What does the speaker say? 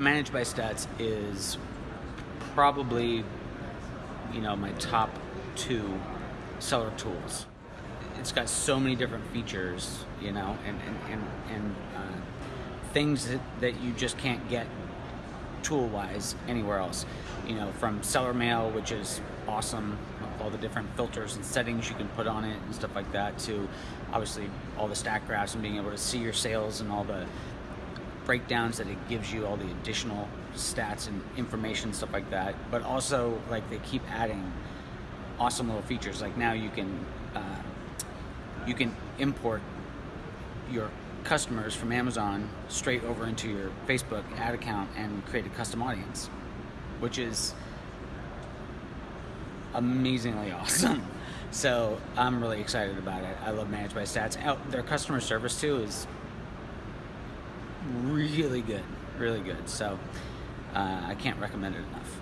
Manage by Stats is probably, you know, my top two seller tools. It's got so many different features, you know, and and and, and uh, things that, that you just can't get tool-wise anywhere else. You know, from seller mail, which is awesome, all the different filters and settings you can put on it and stuff like that, to obviously all the stack graphs and being able to see your sales and all the breakdowns that it gives you, all the additional stats and information, stuff like that. But also, like they keep adding awesome little features. Like now you can uh, you can import your customers from Amazon straight over into your Facebook ad account and create a custom audience, which is amazingly awesome. So I'm really excited about it. I love Manage by Stats. Oh, their customer service too is really good, really good. So uh, I can't recommend it enough.